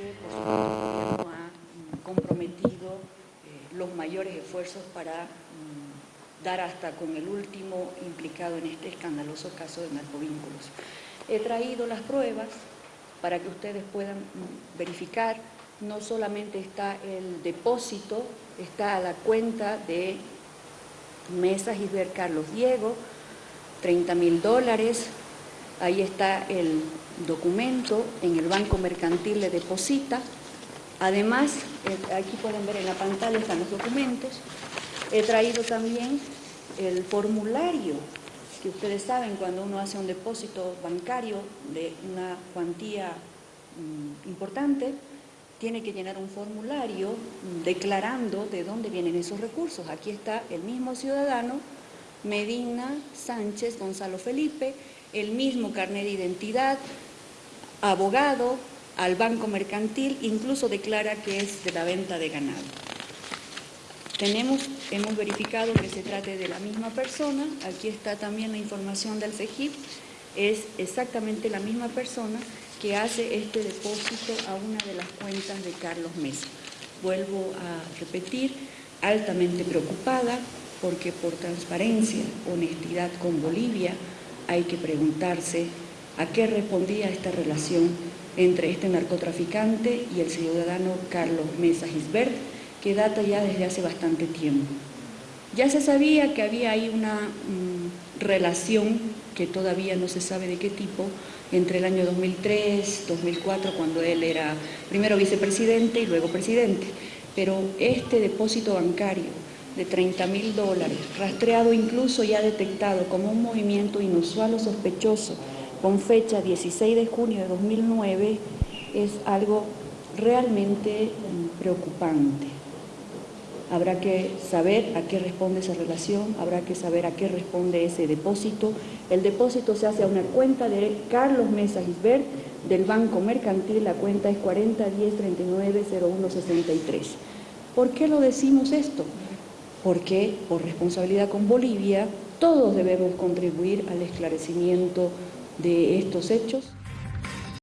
que por el gobierno ha comprometido eh, los mayores esfuerzos para mm, dar hasta con el último implicado en este escandaloso caso de narcovínculos. He traído las pruebas para que ustedes puedan mm, verificar, no solamente está el depósito, está la cuenta de Mesa Gisbert Carlos Diego, 30 mil dólares, ahí está el documento, en el Banco Mercantil le deposita, además, eh, aquí pueden ver en la pantalla están los documentos, he traído también el formulario que ustedes saben cuando uno hace un depósito bancario de una cuantía mm, importante, tiene que llenar un formulario declarando de dónde vienen esos recursos. Aquí está el mismo ciudadano, Medina Sánchez Gonzalo Felipe, el mismo carnet de identidad, abogado, al banco mercantil, incluso declara que es de la venta de ganado. Tenemos, hemos verificado que se trate de la misma persona, aquí está también la información del FEGIP, es exactamente la misma persona que hace este depósito a una de las cuentas de Carlos Mesa. Vuelvo a repetir, altamente preocupada porque por transparencia, honestidad con Bolivia, hay que preguntarse a qué respondía esta relación entre este narcotraficante y el ciudadano Carlos Mesa Gisbert, que data ya desde hace bastante tiempo. Ya se sabía que había ahí una mm, relación que todavía no se sabe de qué tipo, entre el año 2003, 2004, cuando él era primero vicepresidente y luego presidente. Pero este depósito bancario de 30 mil dólares, rastreado incluso ya detectado como un movimiento inusual o sospechoso, con fecha 16 de junio de 2009, es algo realmente preocupante. Habrá que saber a qué responde esa relación, habrá que saber a qué responde ese depósito. El depósito se hace a una cuenta de Carlos Mesa Gisbert del Banco Mercantil, la cuenta es 4010390163. ¿Por qué lo decimos esto? Porque por responsabilidad con Bolivia todos debemos contribuir al esclarecimiento de estos hechos.